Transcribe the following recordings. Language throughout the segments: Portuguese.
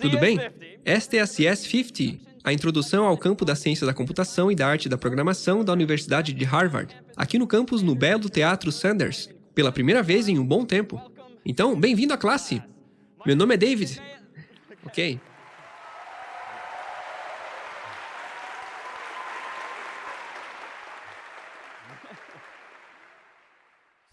Tudo bem? Esta é a CS50, a introdução ao campo da ciência da computação e da arte da programação da Universidade de Harvard, aqui no campus no belo Teatro Sanders, pela primeira vez em um bom tempo. Então, bem-vindo à classe! Meu nome é David. Ok.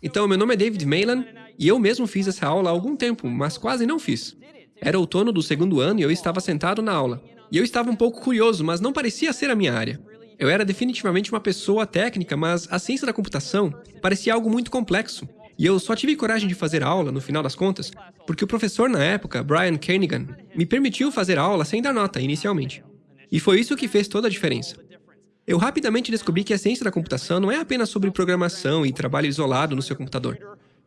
Então, meu nome é David Maylan e eu mesmo fiz essa aula há algum tempo, mas quase não fiz. Era outono do segundo ano e eu estava sentado na aula. E eu estava um pouco curioso, mas não parecia ser a minha área. Eu era definitivamente uma pessoa técnica, mas a ciência da computação parecia algo muito complexo. E eu só tive coragem de fazer aula, no final das contas, porque o professor na época, Brian Kernighan, me permitiu fazer aula sem dar nota, inicialmente. E foi isso que fez toda a diferença. Eu rapidamente descobri que a ciência da computação não é apenas sobre programação e trabalho isolado no seu computador.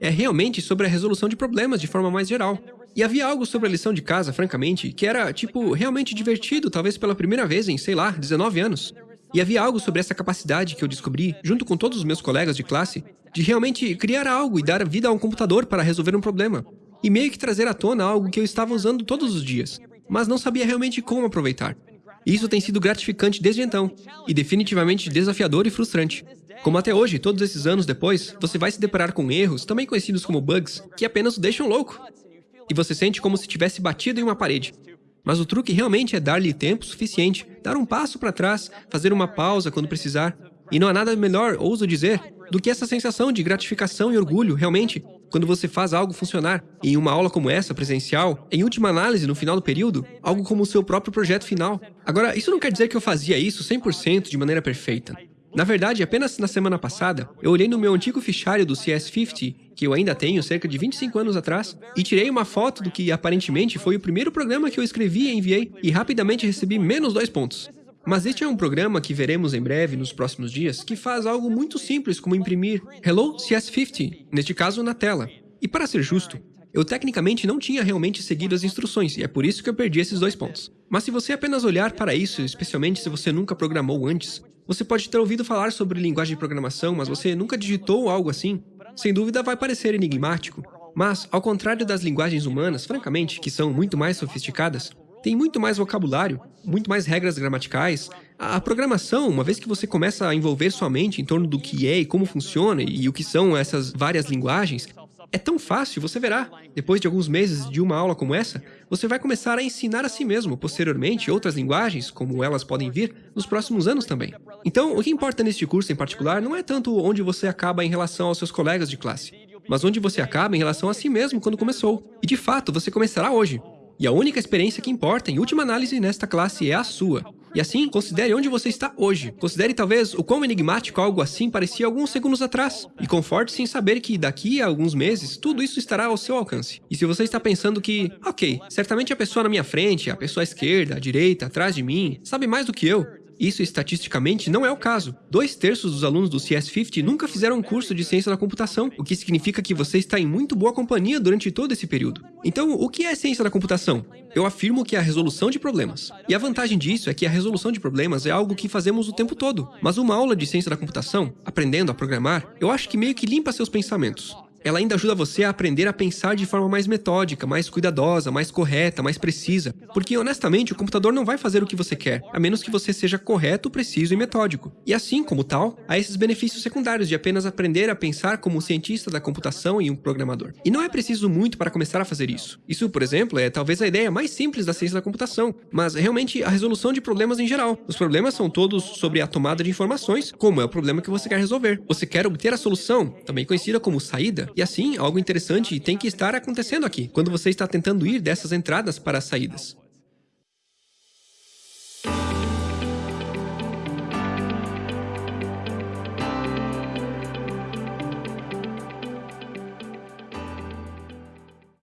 É realmente sobre a resolução de problemas de forma mais geral. E havia algo sobre a lição de casa, francamente, que era, tipo, realmente divertido, talvez pela primeira vez em, sei lá, 19 anos. E havia algo sobre essa capacidade que eu descobri, junto com todos os meus colegas de classe, de realmente criar algo e dar vida a um computador para resolver um problema. E meio que trazer à tona algo que eu estava usando todos os dias, mas não sabia realmente como aproveitar. Isso tem sido gratificante desde então, e definitivamente desafiador e frustrante. Como até hoje, todos esses anos depois, você vai se deparar com erros, também conhecidos como bugs, que apenas o deixam louco. E você sente como se tivesse batido em uma parede. Mas o truque realmente é dar-lhe tempo suficiente, dar um passo para trás, fazer uma pausa quando precisar. E não há nada melhor, ouso dizer, do que essa sensação de gratificação e orgulho, realmente, quando você faz algo funcionar. Em uma aula como essa, presencial, em última análise, no final do período, algo como o seu próprio projeto final. Agora, isso não quer dizer que eu fazia isso 100% de maneira perfeita. Na verdade, apenas na semana passada, eu olhei no meu antigo fichário do CS50, que eu ainda tenho cerca de 25 anos atrás, e tirei uma foto do que aparentemente foi o primeiro programa que eu escrevi e enviei, e rapidamente recebi menos dois pontos. Mas este é um programa que veremos em breve, nos próximos dias, que faz algo muito simples como imprimir Hello CS50, neste caso na tela. E para ser justo, eu tecnicamente não tinha realmente seguido as instruções, e é por isso que eu perdi esses dois pontos. Mas se você apenas olhar para isso, especialmente se você nunca programou antes, você pode ter ouvido falar sobre linguagem de programação, mas você nunca digitou algo assim, sem dúvida vai parecer enigmático. Mas, ao contrário das linguagens humanas, francamente, que são muito mais sofisticadas, tem muito mais vocabulário, muito mais regras gramaticais. A programação, uma vez que você começa a envolver sua mente em torno do que é e como funciona e o que são essas várias linguagens, é tão fácil, você verá. Depois de alguns meses de uma aula como essa, você vai começar a ensinar a si mesmo, posteriormente, outras linguagens, como elas podem vir, nos próximos anos também. Então, o que importa neste curso em particular não é tanto onde você acaba em relação aos seus colegas de classe, mas onde você acaba em relação a si mesmo quando começou. E de fato, você começará hoje. E a única experiência que importa, em última análise, nesta classe é a sua. E assim, considere onde você está hoje. Considere talvez o quão enigmático algo assim parecia alguns segundos atrás. E conforte-se em saber que daqui a alguns meses, tudo isso estará ao seu alcance. E se você está pensando que, ok, certamente a pessoa na minha frente, a pessoa à esquerda, à direita, atrás de mim, sabe mais do que eu, isso estatisticamente não é o caso. Dois terços dos alunos do CS50 nunca fizeram um curso de ciência da computação, o que significa que você está em muito boa companhia durante todo esse período. Então, o que é ciência da computação? Eu afirmo que é a resolução de problemas. E a vantagem disso é que a resolução de problemas é algo que fazemos o tempo todo. Mas uma aula de ciência da computação, aprendendo a programar, eu acho que meio que limpa seus pensamentos ela ainda ajuda você a aprender a pensar de forma mais metódica, mais cuidadosa, mais correta, mais precisa. Porque, honestamente, o computador não vai fazer o que você quer, a menos que você seja correto, preciso e metódico. E assim, como tal, há esses benefícios secundários de apenas aprender a pensar como um cientista da computação e um programador. E não é preciso muito para começar a fazer isso. Isso, por exemplo, é talvez a ideia mais simples da ciência da computação, mas realmente a resolução de problemas em geral. Os problemas são todos sobre a tomada de informações, como é o problema que você quer resolver. Você quer obter a solução, também conhecida como saída, e assim, algo interessante tem que estar acontecendo aqui, quando você está tentando ir dessas entradas para as saídas.